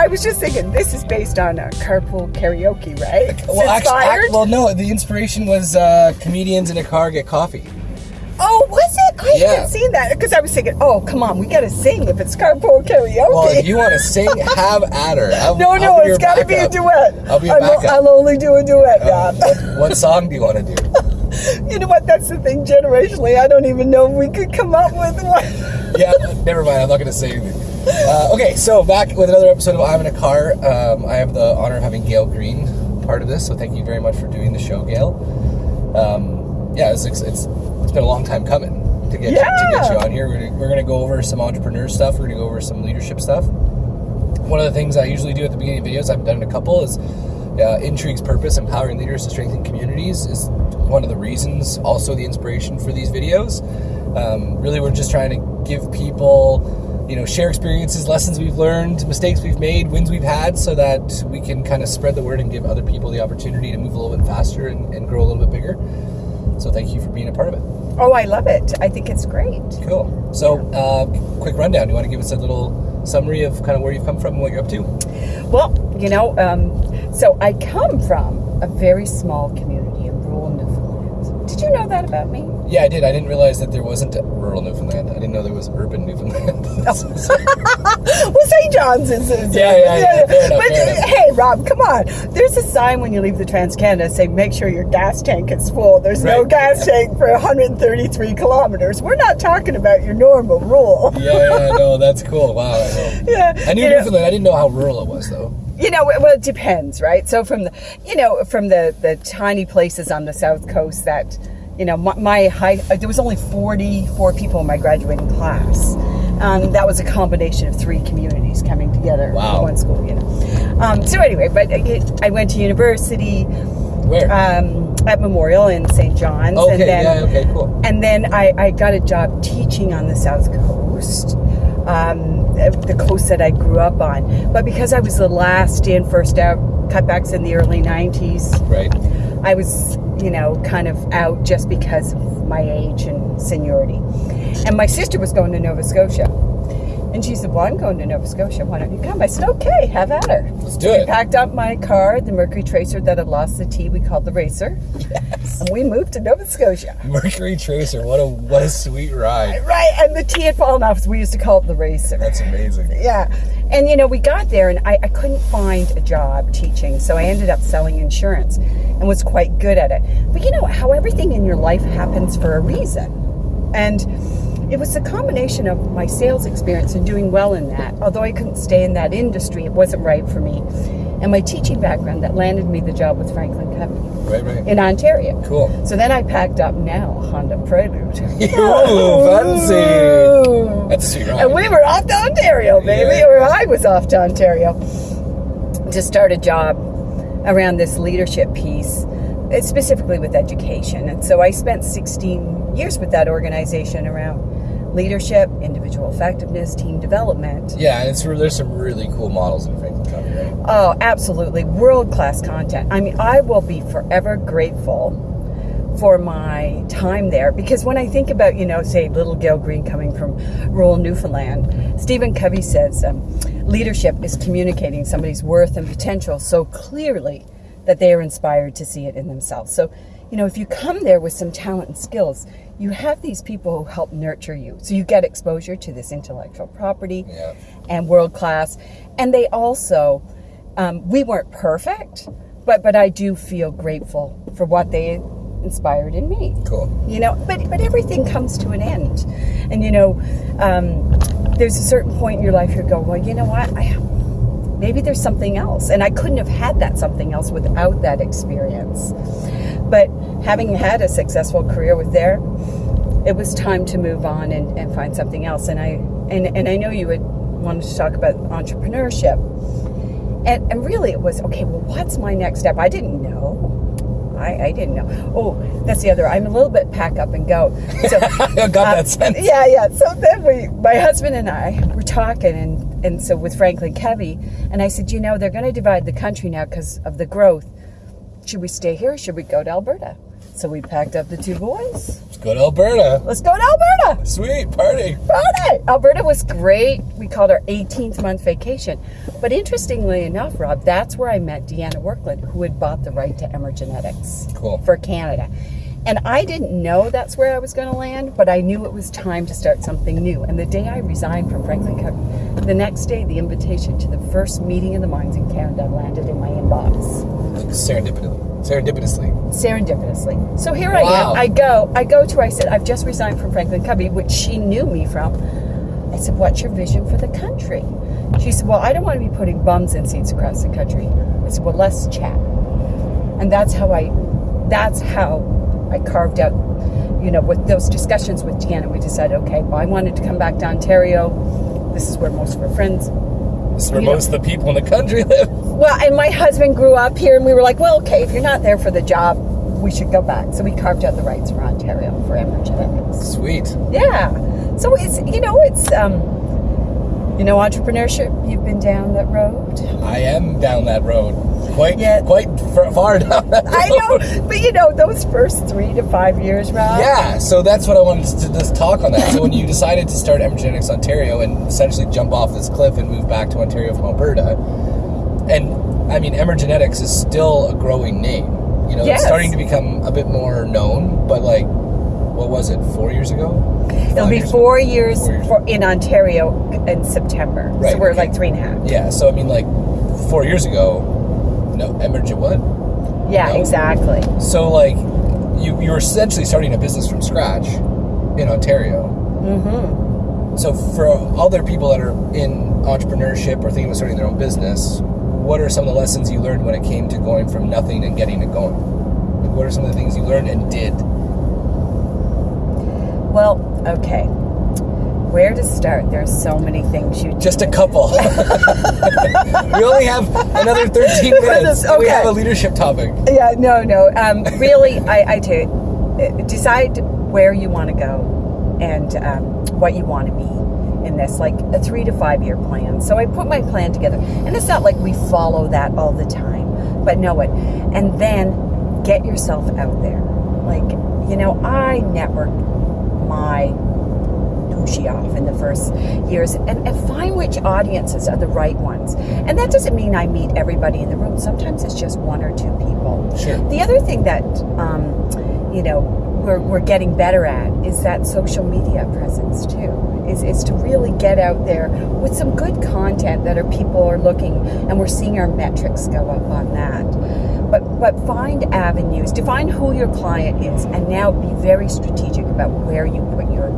I was just thinking, this is based on a carpool karaoke, right? It's Well, actually, act- well, no. The inspiration was uh, comedians in a car get coffee. oh, was it? I Yeah. hadn't seen that because I was thinking, oh, come on, we got to sing if it's carpool karaoke. Well, if you want to sing, have at her. I'll, no, I'll no, it's got to be a duet. I'll be o- backup. I'll only do a duet, Rob. what, what song do you want to do? you know what? That's the thing. Generationally, I don't even know if we could come up with one. yeah, never mind. I'm not going to say anything. Uh, okay, so back with another episode of I'm in a Car. Um, I have the honor of having Gail Green part of this, so thank you very much for doing the show, Gail. Um, yeah, it's, it's, it's been a long time coming to get, to get you on here. We're gonna, we're gonna go over some entrepreneur stuff. We're gonna go over some leadership stuff. One of the things I usually do at the beginning of videos, I've done a couple, is uh, Intrigue's purpose, empowering leaders to strengthen communities, is one of the reasons, also the inspiration for these videos. Um, really, we're just trying to give people, you know, share experiences, lessons we've learned, mistakes we've made, wins we've had, so that we can kind of spread the word and give other people the opportunity to move a little bit faster and, and grow a little bit bigger. So thank you for being a part of it. Oh, I love it. I think it's great. Cool. So, uh, quick rundown. You want to give us a little summary of kind of where you've come from and what you're up to? Well, you know, um, so I come from a very small community in rural Newfoundland. Did you know that about me? Yeah, I did. I didn't realize that there wasn't rural Newfoundland. I didn't know there was urban Newfoundland. well, St. John's is. is Yeah, yeah, yeah, fair enough, but uh, hey, Rob, come on. There's a sign when you leave the Trans Canada saying make sure your gas tank is full. There's no Right. gas tank for 133 kilometers. We're not talking about your normal rural. yeah, yeah, no, that's cool. Wow. I. Yeah, I knew you know- Newfoundland. I didn't know how rural it was, though. You know, well, it depends, right? So from the, you know, from the the tiny places on the south coast that, you know, my, my high, uh, there was only 44 people in my graduating class. Um, that was a combination of three communities coming together Wow. in one school, you know. Um, so anyway, but I, I went to university Where? um, at Memorial in St. John's, okay, and then yeah, okay, cool. and then I, I got a job teaching on the South Coast, um, the coast that I grew up on. But because I was the last in, first out, cutbacks in the early 90s, Right. I was, you know, kind of out just because of my age and seniority. And my sister was going to Nova Scotia. And she said, Well, I'm going to Nova Scotia. Why don't you come? I said, Okay, have at her. Let's do We it. packed up my car, the Mercury Tracer that had lost the T, we called the Racer. Yes. And we moved to Nova Scotia. Mercury Tracer. What a what a sweet ride. Right, and the T had fallen off, so we used to call it the Racer. That's amazing. Yeah. And you know, we got there and I, I couldn't find a job teaching, so I ended up selling insurance and was quite good at it. But you know how everything in your life happens for a reason. And it was a combination of my sales experience and doing well in that. Although I couldn't stay in that industry, it wasn't right for me. And my teaching background that landed me the job with Franklin Covey Right, right. in Ontario. Cool. So then I packed up now Honda Prelude. Ooh, fancy. That's sweet. And we were off to Ontario, baby, Yeah. or I was off to Ontario to start a job around this leadership piece, uh, specifically with education. And so I spent 16 years with that organization around leadership, individual effectiveness, team development. yeah, and it's there's some really cool models in Franklin Covey, right? Oh, absolutely. World class content. I mean, I will be forever grateful for my time there because when I think about, you know, say little Gail Green coming from rural Newfoundland, Stephen Covey says um, leadership is communicating somebody's worth and potential so clearly that they are inspired to see it in themselves. So, you know, if you come there with some talent and skills, you have these people who help nurture you. So you get exposure to this intellectual property Yeah. and world class. And they also, um, we weren't perfect, but but I do feel grateful for what they inspired in me. Cool. You know, but but everything comes to an end, and you know, um, there's a certain point in your life you go, well, you know what, I maybe there's something else, and I couldn't have had that something else without that experience. But having had a successful career with there, it was time to move on and, and find something else. And I and, and I know you had wanted to talk about entrepreneurship. And, and really it was, okay, well, what's my next step? I didn't know. I, I didn't know. Oh, that's the other. I'm a little bit pack up and go. So, I got uh, that sense. Yeah, yeah. So then we, my husband and I were talking, and, and so with Franklin Covey, and I said, you know, they're going to divide the country now because of the growth. Should we stay here or should we go to Alberta? So we packed up the two boys Go to Alberta. Let's go to Alberta. Sweet party. Party. Alberta was great. We called our 18th month vacation. But interestingly enough, Rob, that's where I met Deanna Workland, who had bought the right to Emergenetics Cool. for Canada. And I didn't know that's where I was going to land, but I knew it was time to start something new. And the day I resigned from Franklin Covey, the next day, the invitation to the first meeting of the minds in Canada landed in my inbox. Serendipitously. Serendipitously. serendipitously. So here Wow. I am. I go. I go to. her, I said, I've just resigned from Franklin Covey, which she knew me from. I said, What's your vision for the country? She said, Well, I don't want to be putting bums in seats across the country. I said, Well, let's chat. And that's how I. That's how I carved out. You know, with those discussions with Deanna, we decided, okay, well, I wanted to come back to Ontario. This is where most of our friends Where know- most of the people in the country live. well, and my husband grew up here, and we were like, well, okay, if you're not there for the job, we should go back. So we carved out the rights for Ontario for Emergenetics. Sweet. Yeah. So it's, you know, it's, um, you know, entrepreneurship, you've been down that road. I am down that road. Quite, Yeah. quite far down. I know, but you know, those first three to five years, Rob. Yeah, so that's what I wanted to just talk on that. So when you decided to start Emergenetics Ontario and essentially jump off this cliff and move back to Ontario from Alberta, and I mean Emergenetics is still a growing name. You know, Yes. it's starting to become a bit more known, but like, what was it, four years ago? It'll be years four years, Four years. For, in Ontario in September. Right, So we're okay. like three and a half. Yeah, so I mean, like, four years ago, no, Emergent what? Yeah, No. exactly. So like, you you're essentially starting a business from scratch in Ontario. Mm-hmm. So for other people that are in entrepreneurship or thinking of starting their own business, what are some of the lessons you learned when it came to going from nothing and getting it going? Like, what are some of the things you learned and did? Well, okay. Where to start? There's so many things you Just a couple. we only have another 13 minutes. and We have a leadership topic. Yeah, no, no. Um, really, I, I you, uh, decide where you want to go and um, what you want to be in this, like a three to five year plan. So I put my plan together, and it's not like we follow that all the time, but know it. And then get yourself out there. Like, you know, I network my off in the first years and, and find which audiences are the right ones. And that doesn't mean I meet everybody in the room. Sometimes it's just one or two people. Sure. The other thing that, um, you know, we're, we're getting better at is that social media presence too. Is, is to really get out there with some good content that our people are looking and we're seeing our metrics go up on that. But but find avenues, define who your client is, and now be very strategic about where you put your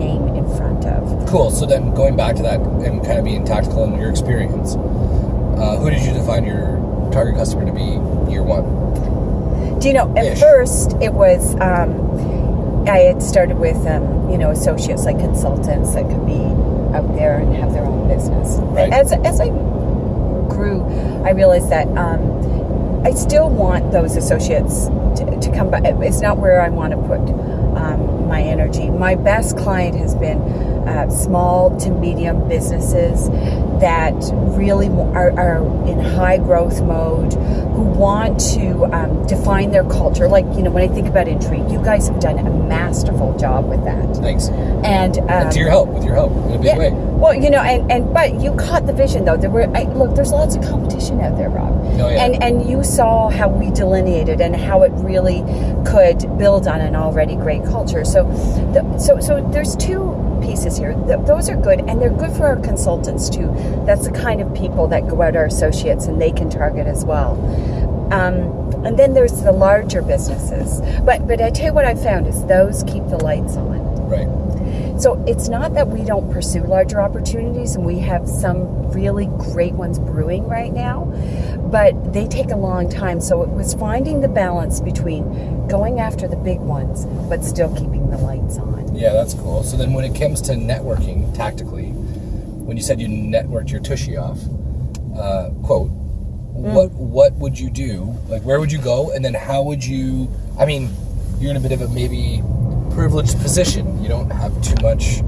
name in front of. Cool. So then going back to that and kind of being tactical in your experience, uh, who did you define your target customer to be year one? Do you know? At Ish. first, it was um, I had started with um, you know associates like consultants that could be out there and have their own business. Right. As as I grew, I realized that um, I still want those associates to, to come back. It's not where I want to put um, my energy. My best client has been uh, small to medium businesses that really are, are in high growth mode, who want to um, define their culture. Like, you know, when I think about Intrigue, you guys have done a masterful job with that. Thanks. And, um, and to your help, with your help, in a big yeah. way. Well, you know, and, and but you caught the vision though. There were I, look. There's lots of competition out there, Rob. Oh, yeah. And and you saw how we delineated and how it really could build on an already great culture. So, the, so so there's two pieces here. Th- those are good, and they're good for our consultants too. That's the kind of people that go out our associates, and they can target as well. Um, and then there's the larger businesses. But but I tell you what I found is those keep the lights on. Right. So it's not that we don't pursue larger opportunities, and we have some really great ones brewing right now, but they take a long time. So it was finding the balance between going after the big ones, but still keeping the lights on. Yeah, that's cool. So then when it comes to networking tactically, when you said you networked your tushy off, uh, quote, what what would you do? Like where would you go? And then how would you I mean, you're in a bit of a maybe privileged position. You don't have too much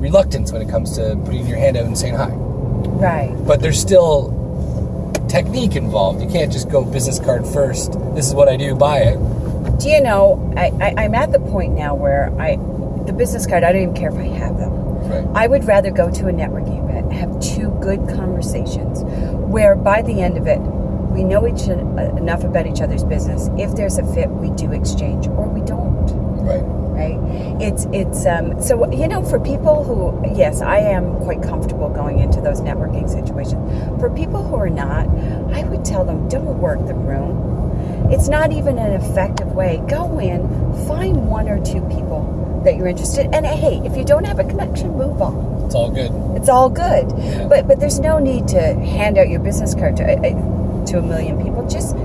reluctance when it comes to putting your hand out and saying hi. Right. But there's still technique involved. You can't just go business card first. This is what I do, buy it. do you know, I, I, I'm at the point now where I, the business card, I don't even care if I have them. Right. I would rather go to a networking event, have two good conversations, where by the end of it, we know each uh, enough about each other's business. If there's a fit, we do exchange, or we don't. Right. Right? It's it's um, so you know for people who yes, I am quite comfortable going into those networking situations. For people who are not, I would tell them don't work the room. It's not even an effective way. Go in, find one or two people that you're interested, and hey, if you don't have a connection, move on. It's all good. It's all good. Yeah. But but there's no need to hand out your business card to uh, to a million people. Just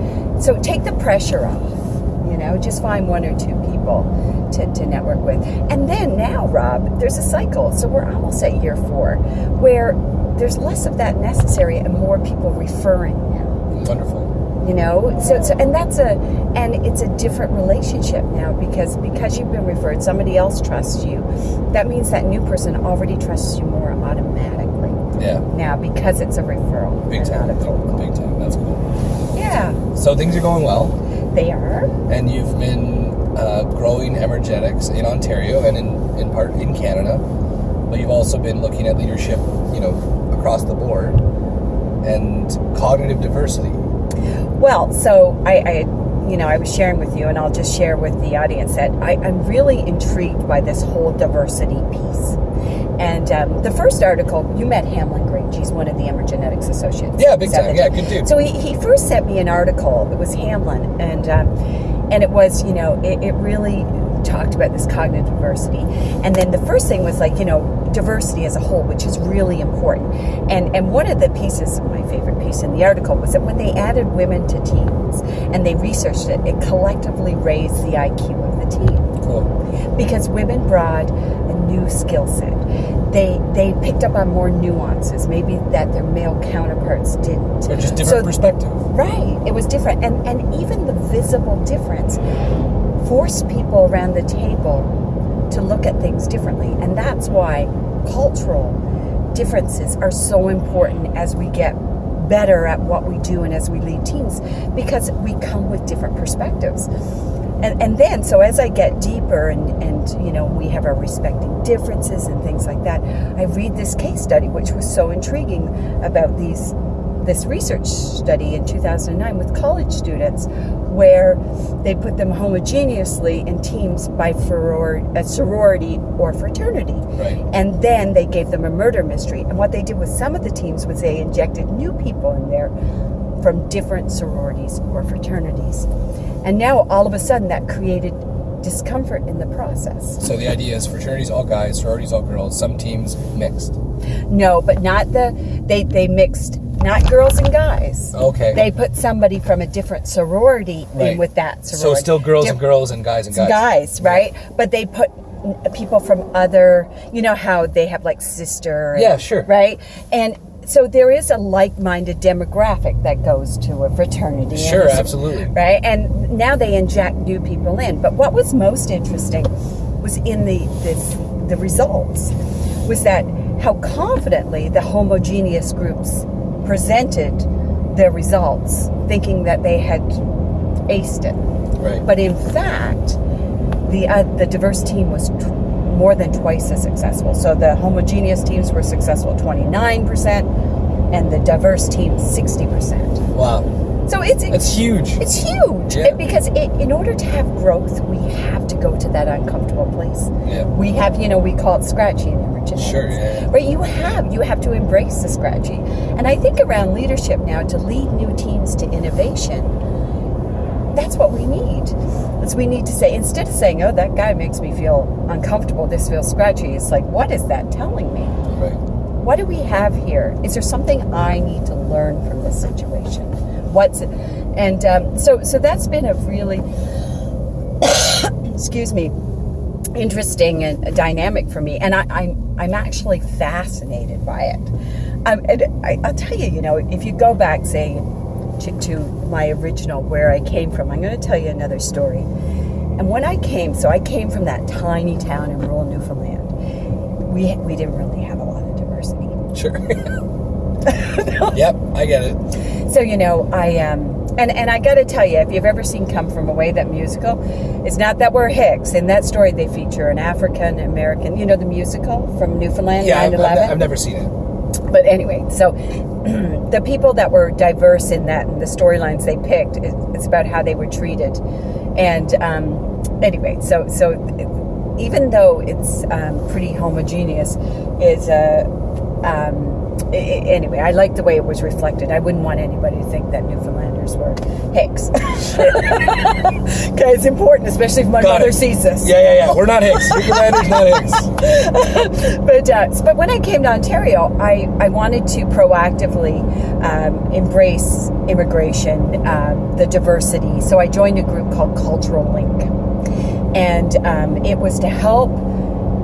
so take the pressure off. You know, just find one or two people to, to network with. And then now, Rob, there's a cycle. So we're almost at year four where there's less of that necessary and more people referring now Wonderful. you know so, so and that's a and it's a different relationship now because because you've been referred somebody else trusts you that means that new person already trusts you more automatically Yeah. now because it's a referral Big time. not a cold call Big time. That's cool. yeah So things are going well, they are and you've been uh, growing Emergenetics in Ontario and in, in part in Canada, but you've also been looking at leadership, you know, across the board and cognitive diversity. Well, so I, I, you know, I was sharing with you, and I'll just share with the audience that I, I'm really intrigued by this whole diversity piece. And um, the first article, you met Hamlin Grange. He's one of the Emergenetics Associates. Yeah, big time. Yeah, good dude. So he, he first sent me an article. It was Hamlin, and um, and it was, you know, it, it really talked about this cognitive diversity. And then the first thing was like, you know, diversity as a whole, which is really important. And and one of the pieces, my favorite piece in the article, was that when they added women to teams and they researched it, it collectively raised the IQ of the team Cool. because women brought a new skill set. They they picked up on more nuances, maybe that their male counterparts didn't. Or just different So- perspective. Right. It was different. And and even the visible difference forced people around the table to look at things differently. And that's why cultural differences are so important as we get better at what we do and as we lead teams because we come with different perspectives. And, and then, so as I get deeper and, and, you know, we have our respecting differences and things like that, I read this case study, which was so intriguing about these this research study in 2009 with college students where they put them homogeneously in teams by a uh, sorority or fraternity. Right. And then they gave them a murder mystery. And what they did with some of the teams was they injected new people in there from different sororities or fraternities. And now all of a sudden that created discomfort in the process. So the idea is fraternities all guys, sororities all girls, some teams mixed. No, but not the they they mixed not girls and guys. Okay. They put somebody from a different sorority Right. in with that so sorority. still girls Diff- and girls and guys and guys. guys, right? But they put people from other, you know how they have like sister. and- Yeah, sure. Right? And so there is a like-minded demographic that goes to a fraternity. and Sure, a so- absolutely. Right? And now they inject new people in. But what was most interesting was in the this, the results was that how confidently the homogeneous groups presented their results, thinking that they had aced it. Right. But in fact, the uh, the diverse team was more than twice as successful. So the homogeneous teams were successful 29%, and the diverse teams 60%. wow. So it's it's huge. it's huge Yeah. because it, in order to have growth, we have to go to that uncomfortable place. Yeah. We have, you know, we call it scratchy in Emergenetics. Sure, yeah, yeah. Right, you have you have to embrace the scratchy, and I think around leadership now to lead new teams to innovation. That's what we need. Is we need to say instead of saying, "Oh, that guy makes me feel uncomfortable. This feels scratchy." It's like, what is that telling me? Right. what do we have here? Is there something I need to learn from this situation? What's it? And um, so, so that's been a really, excuse me, interesting and dynamic for me. And I, I'm, I'm actually fascinated by it. Um, and I, I'll tell you, you know, if you go back, say, to, to my original where I came from, I'm going to tell you another story. And when I came, so I came from that tiny town in rural Newfoundland. We we didn't really have a lot of diversity. Sure. yep, I get it. So you know, I um, And and I got to tell you, if you've ever seen Come From Away, that musical, it's not that we're Hicks. In that story, they feature an African American. You know the musical from Newfoundland, Yeah, I've, 9 I've, I've never seen it. But anyway, so the people that were diverse in that the storylines they picked, it's about how they were treated. And um, anyway, so so even though it's um, pretty homogeneous, is a um, i- i- anyway. I like the way it was reflected. I wouldn't want anybody to think that Were Hicks. Okay, it's important, especially if my Got mother it. sees this. Yeah, yeah, yeah. We're not Hicks. Newfoundlanders, not Hicks. but uh, but when I came to Ontario, I, I wanted to proactively um, embrace immigration, um, the diversity. So I joined a group called Cultural Link, and um, it was to help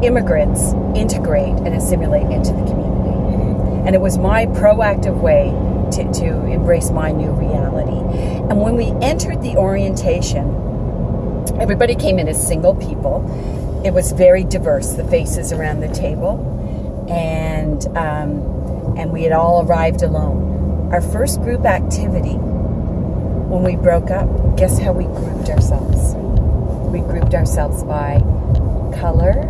immigrants integrate and assimilate into the community. And it was my proactive way to, to embrace my new reality. And when we entered the orientation, everybody came in as single people. It was very diverse, the faces around the table, and um, and we had all arrived alone. Our first group activity, when we broke up, guess how we grouped ourselves? We grouped ourselves by color.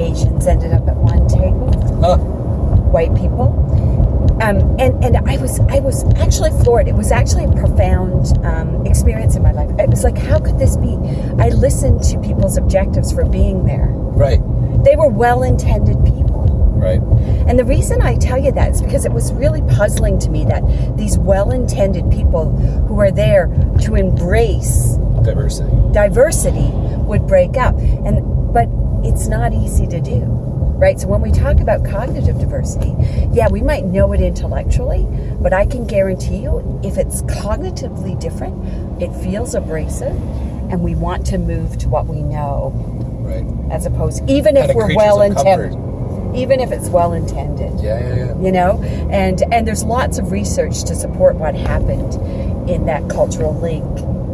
Asians ended up at one table Huh. white people. Um, and and I was I was actually floored. It was actually a profound um, experience in my life. It was like, how could this be? I listened to people's objectives for being there. Right, They were well-intended people. right. And the reason I tell you that is because it was really puzzling to me that these well-intended people who are there to embrace Diversity. diversity would break up and but it's not easy to do right? So when we talk about cognitive diversity yeah we might know it intellectually but i can guarantee you if it's cognitively different it feels abrasive and we want to move to what we know. Right. as opposed even if we're well intended. even if it's well intended. Yeah, yeah, yeah. you know? And and there's lots of research to support what happened in that cultural link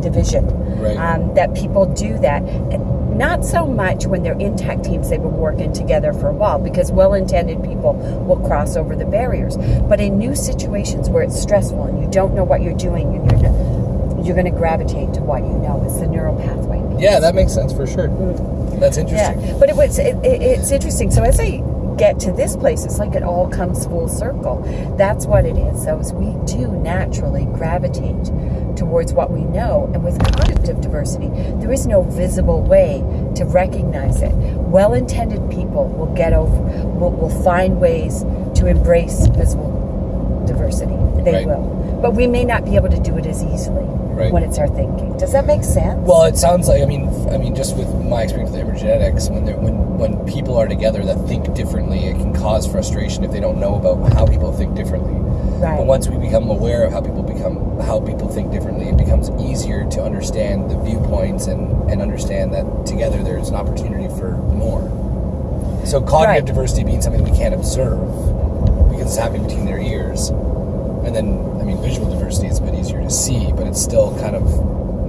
division. Right. um, that people do that. And not so much when they're in tech teams they've been working together for a while because well-intended people will cross over the barriers but in new situations where it's stressful and you don't know what you're doing and you're you're going to gravitate to what you know it's the neural pathway Yeah, that makes sense for sure. Mm. That's interesting. yeah, but it was it, it, it's interesting. So as I get to this place, it's like it all comes full circle. That's what it is. So as we do naturally gravitate towards what we know, and with cognitive diversity, there is no visible way to recognize it. Well-intended people will get over, will, will find ways to embrace visible diversity. They Right. will, but we may not be able to do it as easily Right. when it's our thinking. Does that make sense? Well, it sounds like I mean, I mean, just with my experience with Emergenetics, when when when people are together that think differently, it can cause frustration if they don't know about how people think differently. right. But once we become aware of how people become how people think differently, it becomes easier to understand the viewpoints and and understand that together there's an opportunity for more. So cognitive Right. diversity being something we can't observe because it's happening between their ears, and then I mean visual diversity is a bit easier to see, but it's still kind of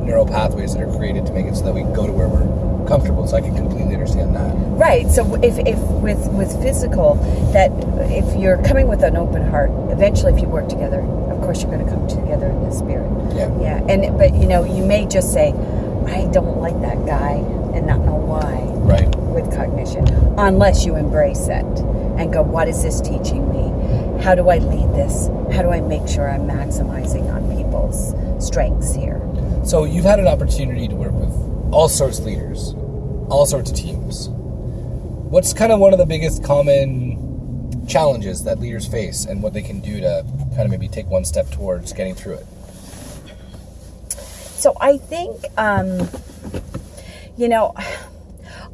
neural pathways that are created to make it so that we go to where we're comfortable. So I can completely understand that. Right. So if, if with with physical, that if you're coming with an open heart, eventually, if you work together, course, you're going to come together in the spirit. Yeah. Yeah. And but you know, you may just say, I don't like that guy, and not know why Right. with cognition, unless you embrace it and go, what is this teaching me? How do I lead this? How do I make sure I'm maximizing on people's strengths here? So you've had an opportunity to work with all sorts of leaders, all sorts of teams. What's kind of one of the biggest common challenges that leaders face and what they can do to kind of maybe take one step towards getting through it? So I think, um, you know,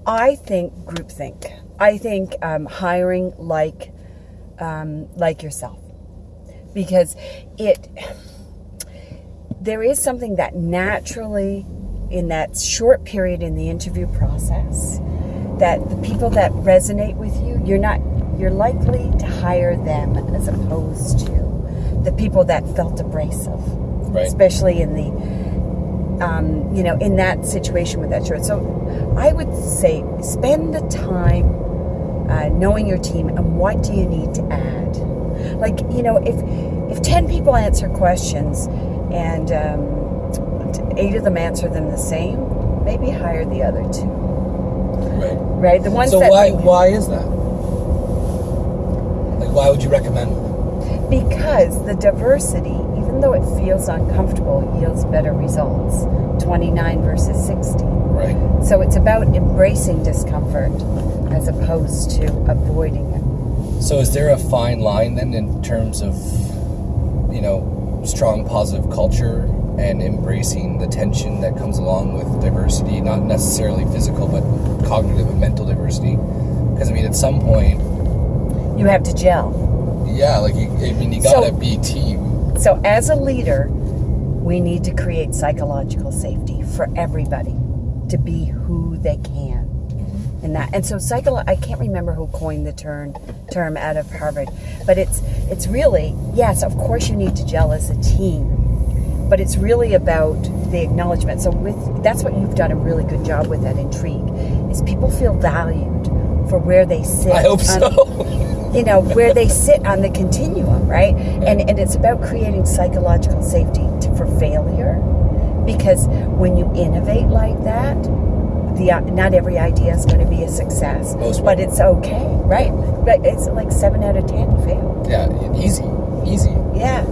I think groupthink. I think um, hiring like um, like yourself because it there is something that naturally in that short period in the interview process that the people that resonate with you you're not you're likely to hire them as opposed to the people that felt abrasive Right. especially in the um, you know, in that situation with that shirt. So I would say spend the time uh, knowing your team and what do you need to add. Like, you know, if if 10 people answer questions and um, eight of them answer them the same, maybe hire the other two. Right. Right, the ones So that why why is that? Like why would you recommend? because the diversity, even though it feels uncomfortable, yields better results. Twenty nine versus sixty. Right. So it's about embracing discomfort as opposed to avoiding it. So is there a fine line then in terms of you know strong positive culture and embracing the tension that comes along with diversity, not necessarily physical but cognitive and mental diversity? Because I mean, at some point, You have to gel. yeah, like you, I mean, you gotta be team. So, as a leader, we need to create psychological safety for everybody to be who they can. Mm-hmm. And that, and so psycho. I can't remember who coined the term term out of Harvard, but it's it's really yes. Of course, you need to gel as a team, but it's really about the acknowledgement. So with that's what you've done a really good job with at Intrigue, is people feel valued for where they sit. I hope on- so. you know where they sit on the continuum right and and it's about creating psychological safety to, for failure because when you innovate like that the uh, not every idea is going to be a success Most but it's okay right but it's like seven out of ten fail yeah, easy, easy. yeah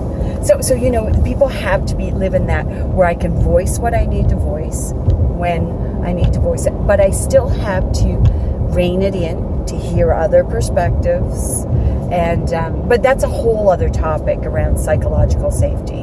so so you know people have to be live in that where i can voice what i need to voice when i need to voice it but i still have to rein it in to hear other perspectives and um, but that's a whole other topic around psychological safety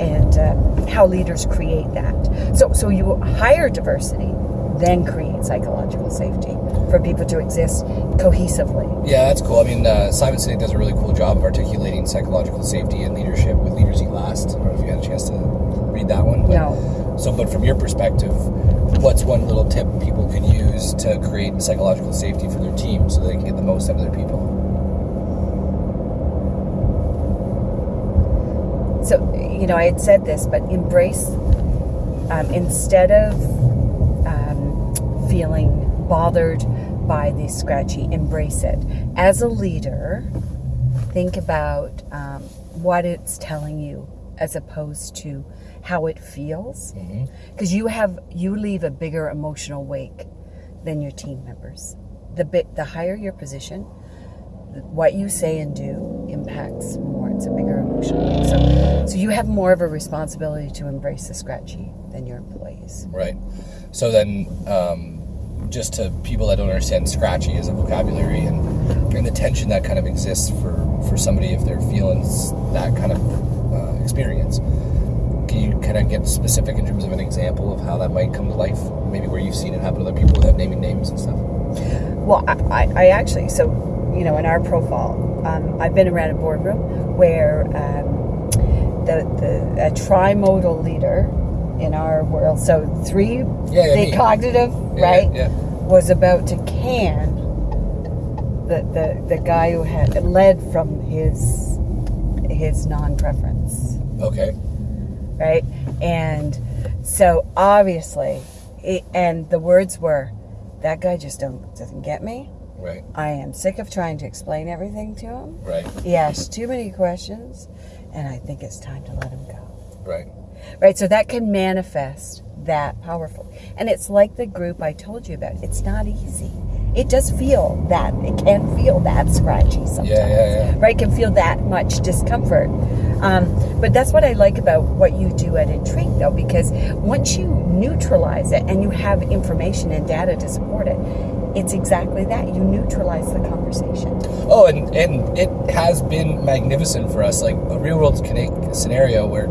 and uh, how leaders create that so so you hire diversity then create psychological safety for people to exist cohesively Yeah, that's cool. I mean, uh, Simon Sinek does a really cool job of articulating psychological safety and leadership with Leaders Eat Last. I don't know if you had a chance to read that one. But, No. So, but from your perspective, what's one little tip people can use to create psychological safety for their team so they can get the most out of their people? So, you know, I had said this, but embrace um, instead of um, feeling bothered by the scratchy, embrace it. As a leader, think about um, what it's telling you as opposed to how it feels. Because you have you leave a bigger emotional wake than your team members. The bit the higher your position, what you say and do impacts more. It's a bigger emotional wake. So, so you have more of a responsibility to embrace the scratchy than your employees. Right. So then, um, just to people that don't understand scratchy as a vocabulary and, and the tension that kind of exists for, for somebody if they're feeling that kind of uh, experience. Can you kind of get specific in terms of an example of how that might come to life? Maybe where you've seen it happen to other people without naming names and stuff. Well, I, I, actually, so, you know, in our profile, um, I've been around a boardroom where um, the, the a trimodal leader in our world, so three, Yeah, yeah, the me. cognitive, Yeah, right, Yeah. was about to can the, the, the guy who had led from his his non-preference Okay. Right? And so obviously, it, and the words were, "That guy just don't doesn't get me. Right. I am sick of trying to explain everything to him. Right. He asks too many questions, and I think it's time to let him go." Right. Right. So that can manifest that powerful, and it's like the group I told you about. It's not easy. It does feel that it can feel that scratchy sometimes Yeah, yeah, yeah. right can feel that much discomfort um, but that's what i like about what you do at intrigue though because once you neutralize it and you have information and data to support it it's exactly that you neutralize the conversation Oh, and, and it has been magnificent for us, like a real world scenario where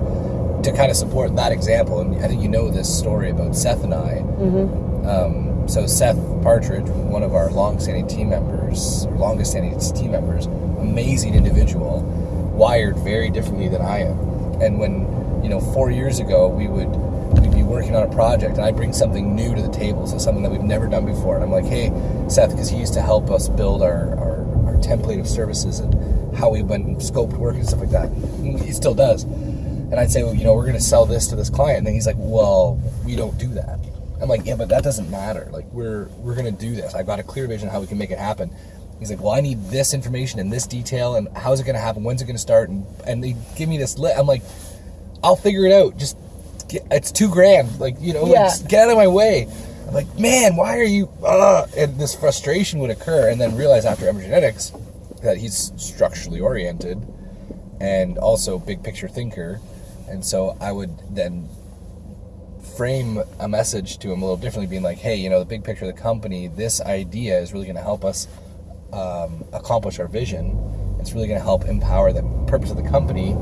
to kind of support that example. And I think you know this story about Seth and I. Mm-hmm. Um, so Seth Partridge, one of our long-standing team members, longest-standing team members, amazing individual, wired very differently than I am. And when you know, four years ago, we would we'd be working on a project, and I bring something new to the table, so something that we've never done before. And I'm like, hey, Seth, because he used to help us build our, our our template of services and how we went and scoped work and stuff like that. He still does. And I'd say, well, you know, we're going to sell this to this client. And then he's like, well, we don't do that. I'm like, yeah, but that doesn't matter. Like, we're we're going to do this. I've got a clear vision of how we can make it happen. He's like, well, I need this information and this detail, and how's it going to happen? When's it going to start? And and they give me this list. I'm like, I'll figure it out. Just get, it's two grand. Like you know, like, Yeah. just get out of my way. I'm like, man, why are you? Uh, and this frustration would occur, and then realize after Emergenetics that he's structurally oriented and also big picture thinker, and so I would then frame a message to him a little differently, being like, hey, you know, the big picture of the company, this idea is really going to help us um, accomplish our vision. It's really going to help empower the purpose of the company.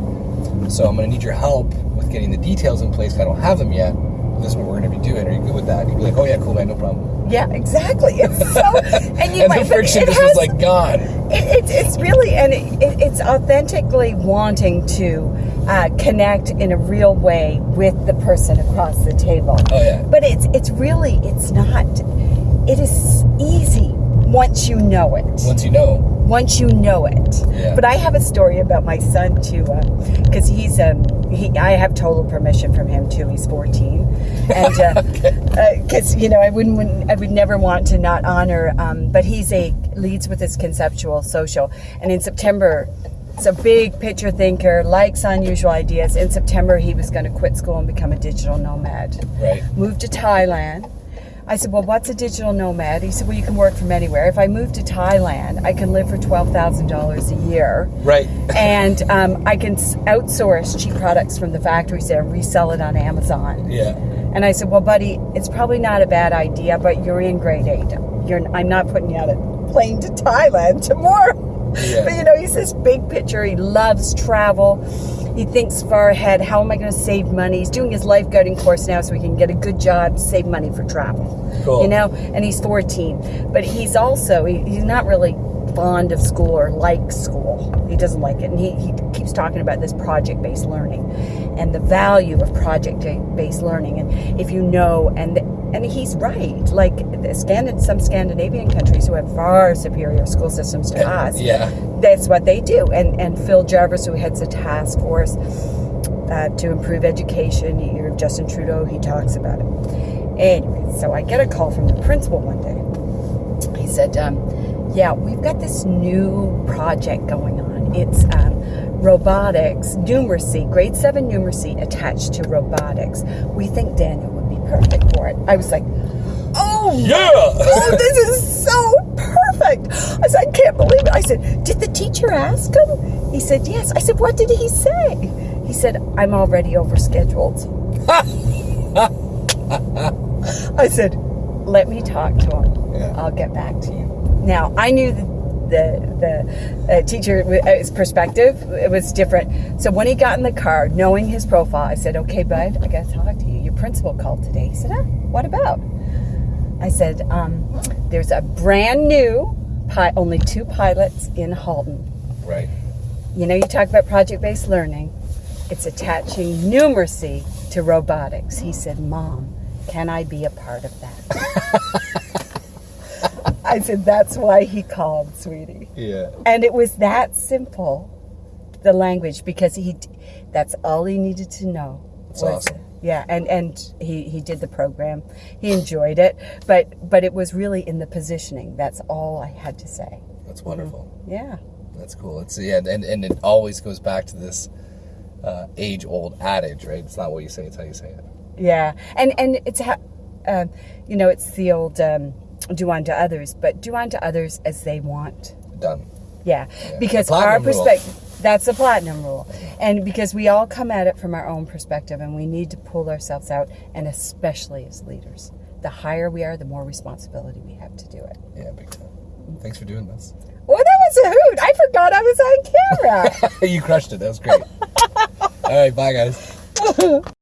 So I'm going to need your help with getting the details in place. I don't have them yet. This is what we're going to be doing. Are you good with that? And he'd be like, oh yeah, cool, man, no problem. Yeah, exactly. It's so, and you and might, the friction it just was like gone. It, it's it's really and it, it, it's authentically wanting to uh, connect in a real way with the person across the table. Oh, yeah. But it's it's really it's not. It is easy once you know it. Once you know. Once you know it. Yeah. But I have a story about my son too, because he's um he I have total permission from him too. He's 14, and because you know I wouldn't, wouldn't I would never want to not honor. Um, but he's a leads with his conceptual social, and in September. It's a big picture thinker, likes unusual ideas. In September, he was going to quit school and become a digital nomad Right. moved to Thailand. I said, Well, what's a digital nomad? He said, Well, you can work from anywhere. If I move to Thailand, I can live for $12,000 a year. Right. And um, I can outsource cheap products from the factories there and resell it on Amazon. yeah. And I said, Well, buddy, it's probably not a bad idea, but you're in grade eight. You're, I'm not putting you on a plane to Thailand tomorrow. Yeah. But you know, he's this big picture. He loves travel. He thinks far ahead. How am I going to save money? He's doing his lifeguarding course now so he can get a good job, save money for travel. Cool. You know, and he's 14. But he's also, he, he's not really fond of school or like school. He doesn't like it. And he, he keeps talking about this project based learning and the value of project based learning. And if you know, and and he's right. Like the Scandin- some Scandinavian countries who have far superior school systems to us, Yeah. that's what they do. And and Phil Jarvis, who heads a task force uh, to improve education, you know, Justin Trudeau, he talks about it. Anyway, so I get a call from the principal one day. He said, um, "Yeah, we've got this new project going on. It's um, robotics, numeracy, grade seven numeracy attached to robotics. We think Daniel perfect for it." I was like, "Oh Yeah. oh, this is so perfect. I said, I can't believe it. I said, did the teacher ask him? He said, yes. I said, what did he say? He said, I'm already overscheduled. I said, let me talk to him. Yeah. I'll get back to you. Now, I knew the the, the uh, teacher's perspective it was different. So when he got in the car, knowing his profile, I said, "Okay, bud, I got to talk to you. Principal called today." He said, "Huh? What about?" I said, um, "There's a brand new, pi- only two pilots in Halton. Right. You know, you talk about project-based learning. It's attaching numeracy to robotics." He said, "Mom, can I be a part of that?" I said, "That's why he called, sweetie." Yeah. And it was that simple, the language, because he, that's all he needed to know. That's awesome. Yeah, and and he he did the program. He enjoyed it, but but it was really in the positioning. That's all I had to say. That's wonderful. Yeah. That's cool. It's yeah, and and it always goes back to this uh, age-old adage, right? It's not what you say; it's how you say it. Yeah, and and it's ha- um, you know, it's the old um, do unto others, but do unto others as they want. Done. Yeah, because our perspective. That's the platinum rule, and because we all come at it from our own perspective, and we need to pull ourselves out, and especially as leaders, the higher we are, the more responsibility we have to do it. Yeah, big time. Thanks for doing this. Well, that was a hoot! I forgot I was on camera. you crushed it. That was great. All right, bye guys.